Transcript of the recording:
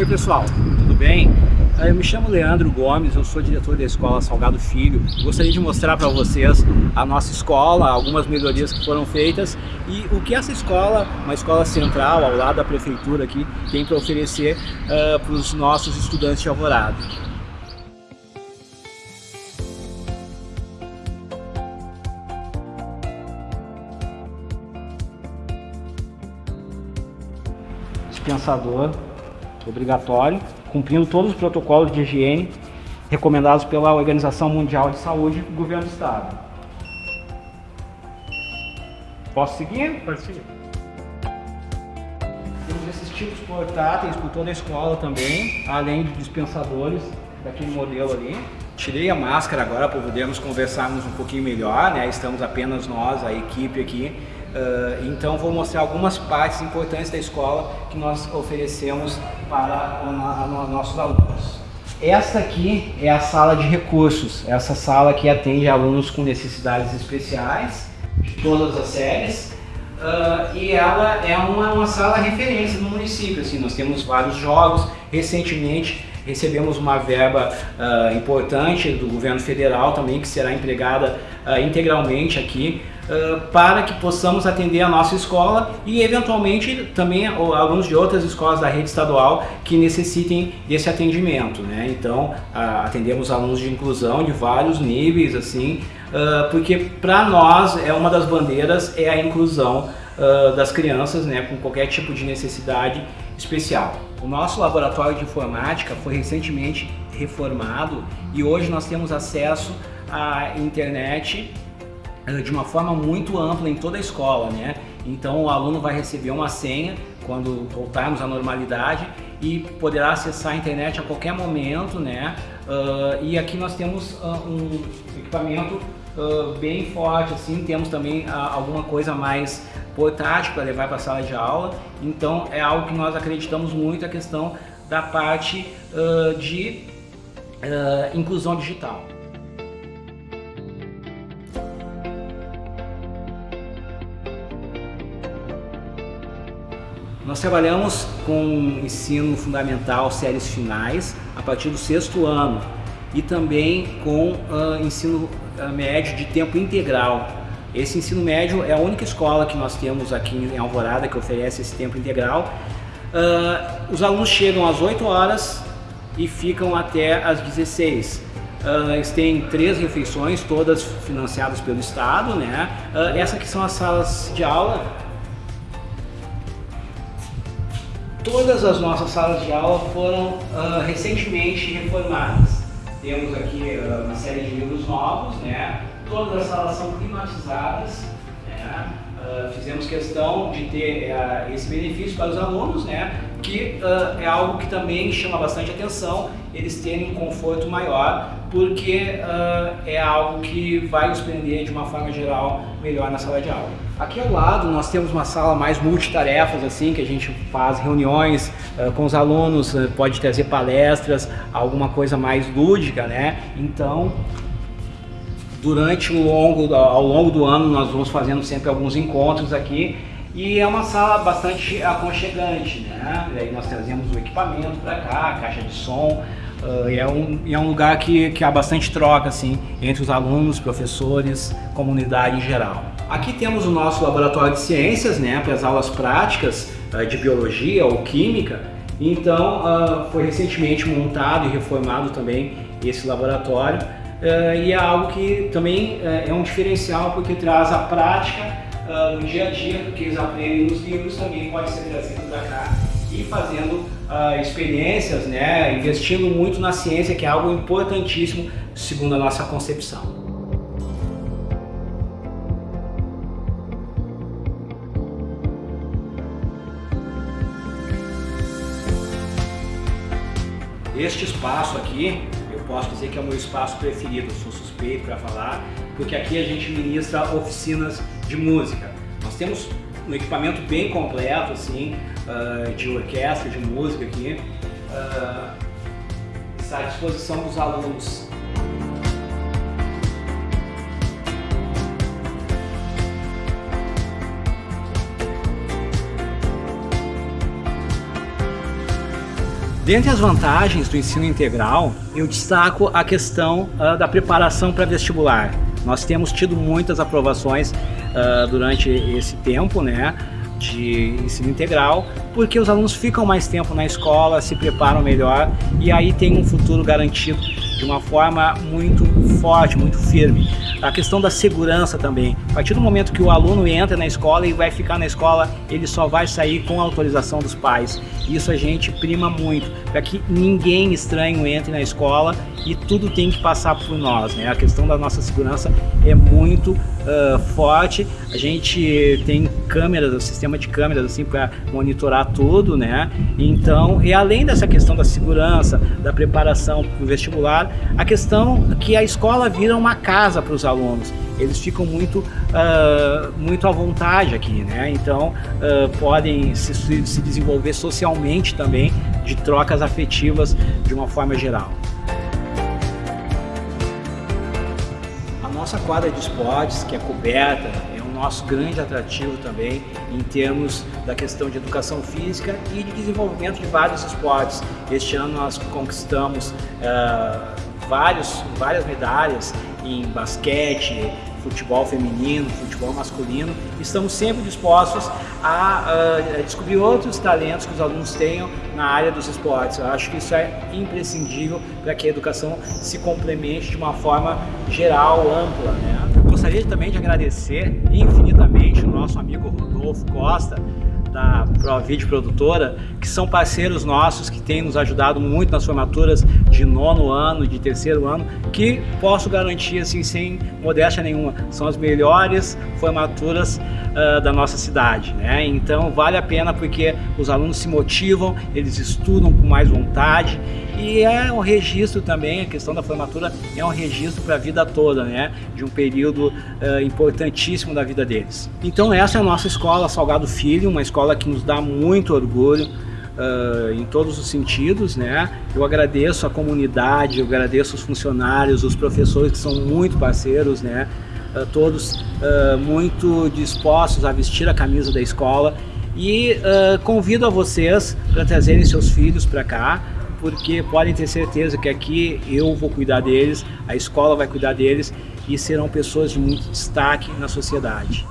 Oi pessoal, tudo bem? Ah, eu me chamo Leandro Gomes, eu sou diretor da Escola Salgado Filho. Gostaria de mostrar para vocês a nossa escola, algumas melhorias que foram feitas e o que essa escola, uma escola central ao lado da prefeitura aqui, tem para oferecer uh, para os nossos estudantes de Alvorada. Dispensador obrigatório, cumprindo todos os protocolos de higiene recomendados pela Organização Mundial de Saúde e Governo do Estado. Posso seguir? Pode seguir. Temos esses tipos portáteis por toda a escola também, além de dispensadores daquele modelo ali. Tirei a máscara agora para podermos conversarmos um pouquinho melhor, né? Estamos apenas nós, a equipe aqui, Uh, então vou mostrar algumas partes importantes da escola que nós oferecemos para os nossos alunos. Esta aqui é a sala de recursos, essa sala que atende alunos com necessidades especiais de todas as séries. Uh, e ela é uma, uma sala referência no município, assim, nós temos vários jogos, recentemente recebemos uma verba uh, importante do governo federal também que será empregada integralmente aqui para que possamos atender a nossa escola e eventualmente também alunos de outras escolas da rede estadual que necessitem desse atendimento. Né? Então atendemos alunos de inclusão de vários níveis, assim, porque para nós é uma das bandeiras é a inclusão das crianças né, com qualquer tipo de necessidade especial. O nosso laboratório de informática foi recentemente reformado e hoje nós temos acesso à internet eh, de uma forma muito ampla em toda a escola, né? Então o aluno vai receber uma senha quando voltarmos à normalidade e poderá acessar a internet a qualquer momento, né? Uh, e aqui nós temos uh, um equipamento uh, bem forte, assim, temos também alguma coisa mais portátil para levar para a sala de aula, então é algo que nós acreditamos muito a questão da parte de inclusão digital. Nós trabalhamos com ensino fundamental, séries finais, a partir do sexto ano e também com uh, ensino uh, médio de tempo integral. Esse ensino médio é a única escola que nós temos aqui em Alvorada que oferece esse tempo integral. Uh, os alunos chegam às 8 horas e ficam até às 16. Uh, eles têm três refeições, todas financiadas pelo Estado. Né? Uh, essas aqui são as salas de aula Todas as nossas salas de aula foram uh, recentemente reformadas. Temos aqui uma série de livros novos, né? Todas as salas são climatizadas. Né? Uh, fizemos questão de ter esse benefício para os alunos, né? que é algo que também chama bastante atenção, eles terem um conforto maior, porque é algo que vai os prender de uma forma geral melhor na sala de aula. Aqui ao lado nós temos uma sala mais multitarefas, assim, que a gente faz reuniões uh, com os alunos, uh, pode trazer palestras, alguma coisa mais lúdica, né? Então, durante o longo, ao longo do ano nós vamos fazendo sempre alguns encontros aqui e é uma sala bastante aconchegante, né? E aí nós trazemos o equipamento para cá, caixa de som, Uh, e é um, é um lugar que, que há bastante troca assim, entre os alunos, professores, comunidade em geral. Aqui temos o nosso laboratório de ciências, né, para as aulas práticas uh, de biologia ou química. Então, uh, foi recentemente montado e reformado também esse laboratório. E é algo que também é um diferencial porque traz a prática no dia a dia, que eles aprendem nos livros também pode ser trazido para cá e fazendo uh, experiências, né, investindo muito na ciência, que é algo importantíssimo segundo a nossa concepção. Este espaço aqui, posso dizer que é o meu espaço preferido, eu sou suspeito para falar, porque aqui a gente ministra oficinas de música. Nós temos um equipamento bem completo, assim, uh, de orquestra, de música aqui, uh, está à disposição dos alunos. Dentre as vantagens do ensino integral, eu destaco a questão uh, da preparação para vestibular. Nós temos tido muitas aprovações uh, durante esse tempo, né? de ensino integral, porque os alunos ficam mais tempo na escola, se preparam melhor e aí tem um futuro garantido de uma forma muito forte, muito firme. A questão da segurança também. A partir do momento que o aluno entra na escola e vai ficar na escola, ele só vai sair com a autorização dos pais. Isso a gente prima muito, para que ninguém estranho entre na escola e tudo tem que passar por nós. Né? A questão da nossa segurança é muito uh, forte. A gente tem câmeras, o sistema de câmeras assim para monitorar tudo, né? Então, e além dessa questão da segurança, da preparação para o vestibular, a questão que a escola vira uma casa para os alunos eles ficam muito, uh, muito à vontade aqui, né? Então uh, podem se, se desenvolver socialmente também, de trocas afetivas de uma forma geral. nossa quadra de esportes, que é coberta, nosso grande atrativo também em termos da questão de educação física e de desenvolvimento de vários esportes. Este ano nós conquistamos uh, vários, várias medalhas em basquete, futebol feminino, futebol masculino. Estamos sempre dispostos a, a, descobrir outros talentos que os alunos tenham na área dos esportes. Eu acho que isso é imprescindível para que a educação se complemente de uma forma geral, ampla. Né? Gostaria também de agradecer infinitamente o nosso amigo Rodolfo Costa, da ProVid Produtora, que são parceiros nossos, que têm nos ajudado muito nas formaturas de nono ano, de terceiro ano, que posso garantir, assim, sem modéstia nenhuma, são as melhores formaturas uh, da nossa cidade, né? Então vale a pena porque os alunos se motivam, eles estudam com mais vontade e é um registro também, a questão da formatura é um registro para a vida toda, né? De um período uh, importantíssimo da vida deles. Então essa é a nossa escola Salgado Filho, uma escola que nos dá muito orgulho, Uh, em todos os sentidos, né? Eu agradeço a comunidade, eu agradeço os funcionários, os professores que são muito parceiros, né? Uh, todos uh, muito dispostos a vestir a camisa da escola e convido a vocês para trazerem seus filhos para cá, porque podem ter certeza que aqui eu vou cuidar deles, a escola vai cuidar deles e serão pessoas de muito destaque na sociedade.